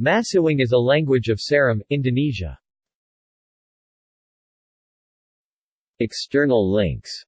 Masiwing is a language of Seram, Indonesia. External links